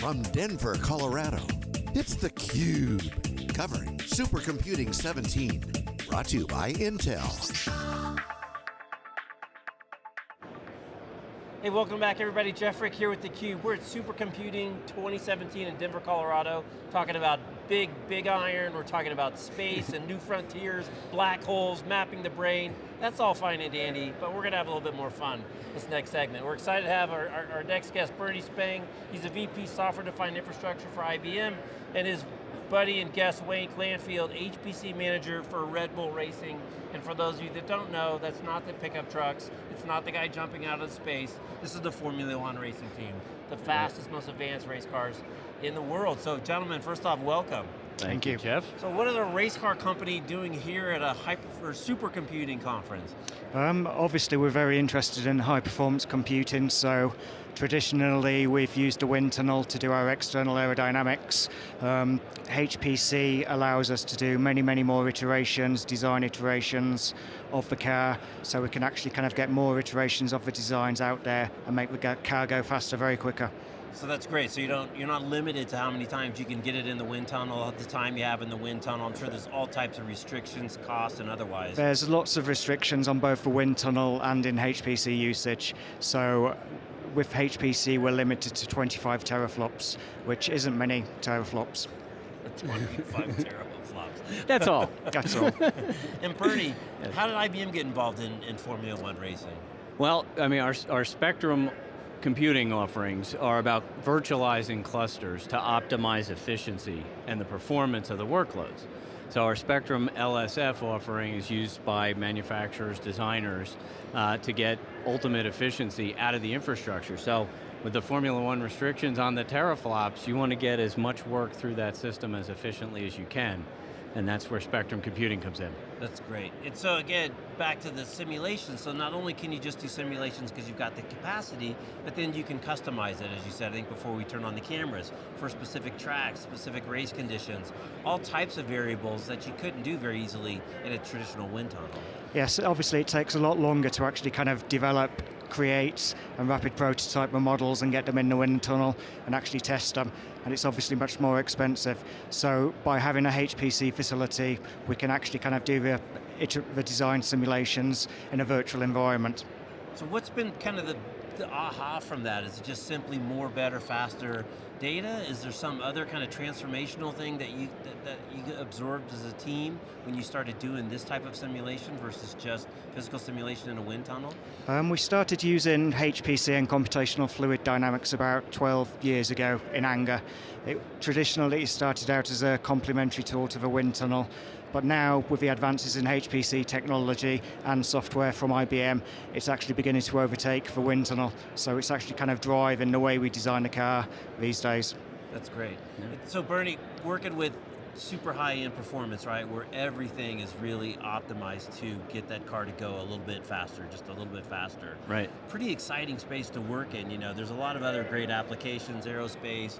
From Denver, Colorado, it's theCUBE. Covering Supercomputing 17. Brought to you by Intel. Hey, welcome back everybody. Jeff Frick here with theCUBE. We're at Supercomputing 2017 in Denver, Colorado, talking about big, big iron, we're talking about space and new frontiers, black holes, mapping the brain. That's all fine and dandy, but we're going to have a little bit more fun this next segment. We're excited to have our, our, our next guest, Bernie Spang. He's a VP Software Defined Infrastructure for IBM, and his buddy and guest, Wayne Glanfield, HPC manager for Red Bull Racing. And for those of you that don't know, that's not the pickup trucks, it's not the guy jumping out of space, this is the Formula One racing team, the fastest, most advanced race cars in the world. So gentlemen, first off, welcome. Thank, Thank you, Jeff. So what is a race car company doing here at a hyper supercomputing conference? Um, obviously we're very interested in high performance computing, so traditionally we've used a wind tunnel to do our external aerodynamics. Um, HPC allows us to do many, many more iterations, design iterations of the car, so we can actually kind of get more iterations of the designs out there and make the car go faster very quicker. So that's great. So you don't, you're not limited to how many times you can get it in the wind tunnel at the time you have in the wind tunnel. I'm sure there's all types of restrictions, costs, and otherwise. There's lots of restrictions on both the wind tunnel and in HPC usage. So with HPC, we're limited to 25 teraflops, which isn't many teraflops. 25 teraflops. That's all. That's all. and Bernie, yes. how did IBM get involved in, in Formula One racing? Well, I mean, our, our Spectrum computing offerings are about virtualizing clusters to optimize efficiency and the performance of the workloads. So our Spectrum LSF offering is used by manufacturers, designers, uh, to get ultimate efficiency out of the infrastructure. So with the Formula One restrictions on the teraflops, you want to get as much work through that system as efficiently as you can and that's where Spectrum Computing comes in. That's great. And so again, back to the simulation, so not only can you just do simulations because you've got the capacity, but then you can customize it, as you said, I think before we turn on the cameras, for specific tracks, specific race conditions, all types of variables that you couldn't do very easily in a traditional wind tunnel. Yes, obviously it takes a lot longer to actually kind of develop create and rapid prototype the models and get them in the wind tunnel and actually test them. And it's obviously much more expensive. So by having a HPC facility, we can actually kind of do the, the design simulations in a virtual environment. So what's been kind of the, the aha from that? Is it just simply more, better, faster data? Is there some other kind of transformational thing that you that, that, you absorbed as a team when you started doing this type of simulation versus just physical simulation in a wind tunnel? Um, we started using HPC and computational fluid dynamics about 12 years ago in anger. It traditionally started out as a complementary tool to the wind tunnel, but now, with the advances in HPC technology and software from IBM, it's actually beginning to overtake the wind tunnel. So it's actually kind of driving the way we design the car these days. That's great. Yeah. So Bernie, working with super high-end performance, right, where everything is really optimized to get that car to go a little bit faster, just a little bit faster. Right. Pretty exciting space to work in, you know, there's a lot of other great applications, aerospace,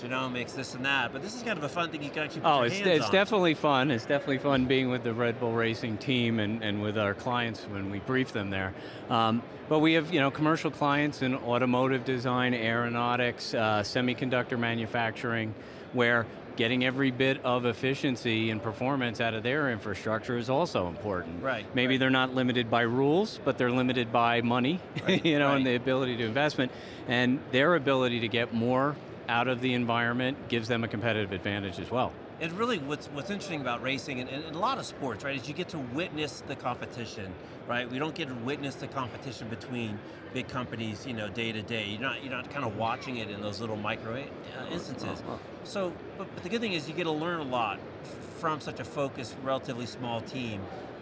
genomics, this and that, but this is kind of a fun thing you can actually oh, it's, it's definitely fun. It's definitely fun being with the Red Bull Racing team and, and with our clients when we brief them there. Um, but we have you know, commercial clients in automotive design, aeronautics, uh, semiconductor manufacturing, where getting every bit of efficiency and performance out of their infrastructure is also important. Right. Maybe right. they're not limited by rules, but they're limited by money, right, you know, right. and the ability to investment, and their ability to get more out of the environment gives them a competitive advantage as well. And really what's, what's interesting about racing and, and, a lot of sports, right, is you get to witness the competition, right? We don't get to witness the competition between big companies, you know, day to day. You're not, you're not kind of watching it in those little micro uh, instances. So, but, but the good thing is you get to learn a lot from such a focused, relatively small team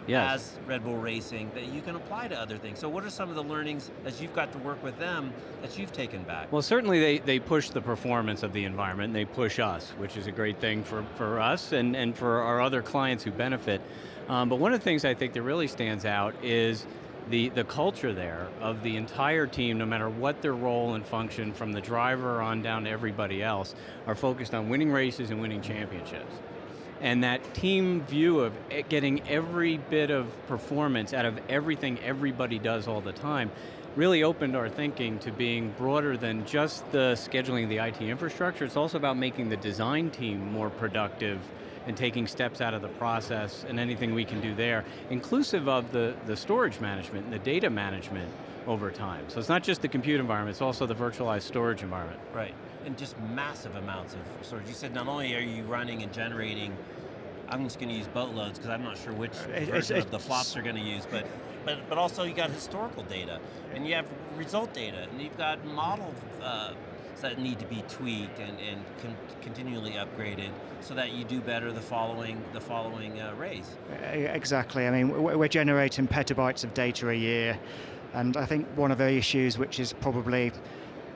yes. as Red Bull Racing that you can apply to other things. So what are some of the learnings as you've got to work with them that you've taken back? Well certainly they, they push the performance of the environment, and they push us, which is a great thing for, for us and, and for our other clients who benefit. Um, but one of the things I think that really stands out is the, the culture there of the entire team, no matter what their role and function, from the driver on down to everybody else, are focused on winning races and winning championships and that team view of getting every bit of performance out of everything everybody does all the time really opened our thinking to being broader than just the scheduling of the IT infrastructure. It's also about making the design team more productive and taking steps out of the process and anything we can do there, inclusive of the, the storage management and the data management over time. So it's not just the compute environment, it's also the virtualized storage environment. Right, and just massive amounts of storage. You said not only are you running and generating, I'm just going to use boatloads because I'm not sure which It- version it's- of the flops are going to use, but, but, but also you got historical data, and you have result data, and you've got model uh, that need to be tweaked and, and con continually upgraded so that you do better the following, the following uh, race. Exactly. I mean, we're generating petabytes of data a year, and I think one of the issues which is probably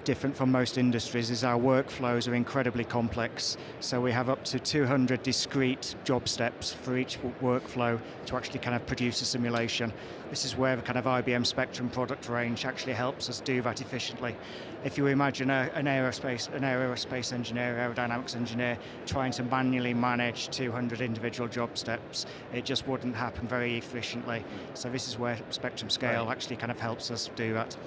different from most industries is our workflows are incredibly complex. So we have up to 200 discrete job steps for each workflow to actually kind of produce a simulation. This is where the kind of IBM Spectrum product range actually helps us do that efficiently. If you imagine a, an aerospace an aerospace engineer, aerodynamics engineer, trying to manually manage 200 individual job steps, it just wouldn't happen very efficiently. So this is where Spectrum Scale Right. actually kind of helps us do that.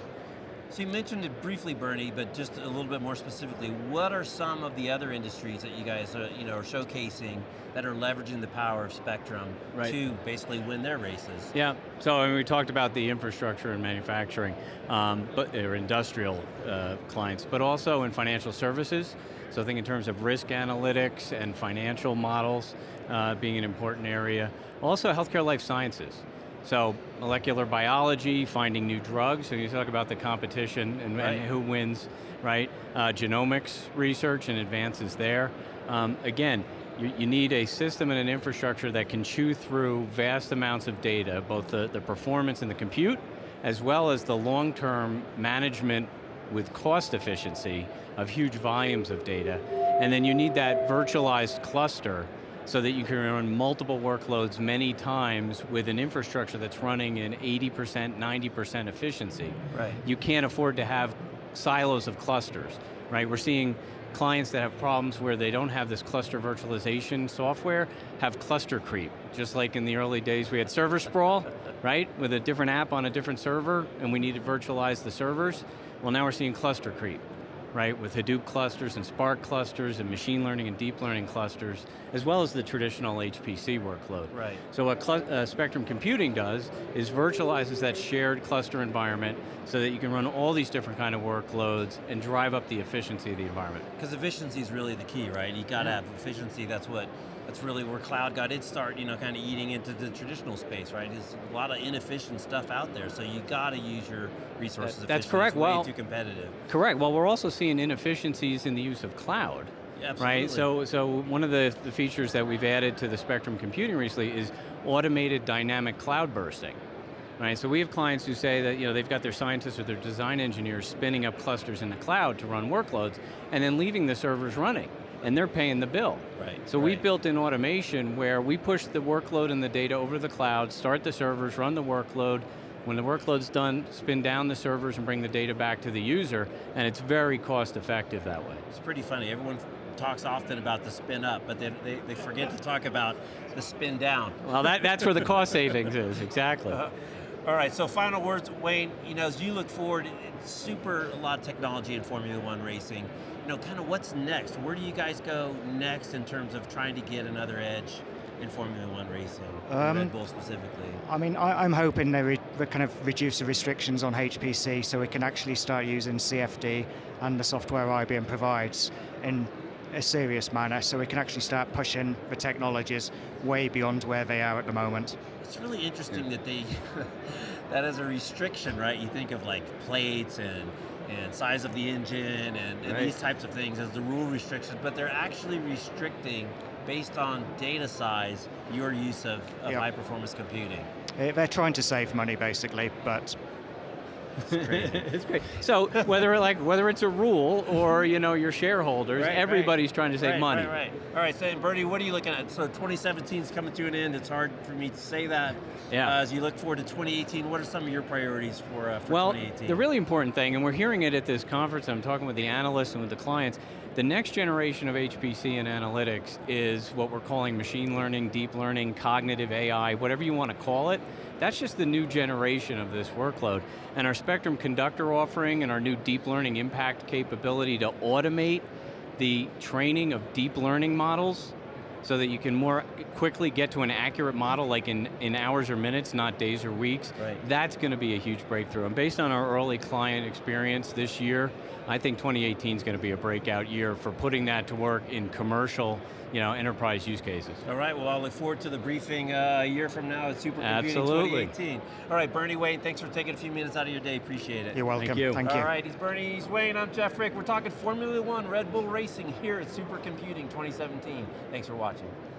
So you mentioned it briefly, Bernie, but just a little bit more specifically, what are some of the other industries that you guys are, you know, are showcasing that are leveraging the power of Spectrum Right. to basically win their races? Yeah, so I mean, we talked about the infrastructure and manufacturing, um, but or industrial uh, clients, but also in financial services. So I think in terms of risk analytics and financial models uh, being an important area. Also healthcare life sciences. So molecular biology, finding new drugs, so you talk about the competition and, Right. and who wins, right? Uh, genomics research and advances there. Um, again, you, you need a system and an infrastructure that can chew through vast amounts of data, both the, the performance and the compute, as well as the long-term management with cost efficiency of huge volumes of data. And then you need that virtualized cluster so that you can run multiple workloads many times with an infrastructure that's running in 80%, 90% efficiency. Right. You can't afford to have silos of clusters, right? We're seeing clients that have problems where they don't have this cluster virtualization software, have cluster creep. Just like in the early days we had server sprawl, right? With a different app on a different server, and we need to virtualize the servers. Well now we're seeing cluster creep, right? With Hadoop clusters and Spark clusters and machine learning and deep learning clusters, as well as the traditional HPC workload. Right. So what uh, Spectrum Computing does is virtualizes that shared cluster environment so that you can run all these different kind of workloads and drive up the efficiency of the environment. Because efficiency is really the key, right? You got to have efficiency. That's what. That's really where cloud got its start. You know, kind of eating into the traditional space, right? There's a lot of inefficient stuff out there, so you got to use your resources. That- that's efficiently. correct. It's way Well- too competitive. Correct, well we're also seeing inefficiencies in the use of cloud. Yeah, Right, so, so one of the, the features that we've added to the Spectrum computing recently is automated dynamic cloud bursting. Right, so we have clients who say that you know, they've got their scientists or their design engineers spinning up clusters in the cloud to run workloads and then leaving the servers running and they're paying the bill. Right, So we right. built in automation where we push the workload and the data over the cloud, start the servers, run the workload, when the workload's done, spin down the servers and bring the data back to the user, and it's very cost effective that way. It's pretty funny. Everyone talks often about the spin up, but they, they, they forget to talk about the spin down. Well, that, that's where the cost savings is, exactly. Uh, all right, so final words, Wayne, you know, as you look forward, super, a lot of technology in Formula One racing. You know, kind of what's next? Where do you guys go next in terms of trying to get another edge in Formula One racing, Um, Red Bull specifically? I mean, I, I'm hoping they re, they kind of reduce the restrictions on HPC so we can actually start using CFD and the software IBM provides in a serious manner so we can actually start pushing the technologies way beyond where they are at the moment. It's really interesting that they, that as a restriction, right? You think of like plates and and size of the engine and, and Right. these types of things as the rule restrictions, but they're actually restricting based on data size your use of, of Yep. high performance computing. Eh, They're trying to save money basically, but it's great. So whether like whether it's a rule or you know your shareholders, Right, right. everybody's trying to save right, money. Right, right. All right, so Bernie, what are you looking at? So 2017 is coming to an end. It's hard for me to say that. Yeah. Uh, as you look forward to 2018, what are some of your priorities for, uh, for Well, 2018? the really important thing, and we're hearing it at this conference, I'm talking with the analysts and with the clients, The next generation of HPC and analytics is what we're calling machine learning, deep learning, cognitive AI, whatever you want to call it. That's just the new generation of this workload. And our Spectrum Conductor offering and our new deep learning impact capability to automate the training of deep learning models so that you can more quickly get to an accurate model like in, in hours or minutes, not days or weeks. Right. That's going to be a huge breakthrough. And based on our early client experience this year, I think 2018 is going to be a breakout year for putting that to work in commercial, you know, enterprise use cases. All right, well, I'll look forward to the briefing uh, a year from now at Supercomputing Absolutely. 2018. All right, Bernie Wayne, thanks for taking a few minutes out of your day, appreciate it. You're welcome. you. Thank you. All right, he's Bernie, he's Wayne, I'm Jeff Frick. We're talking Formula One Red Bull Racing here at Supercomputing 2017. Thanks for watching. 情。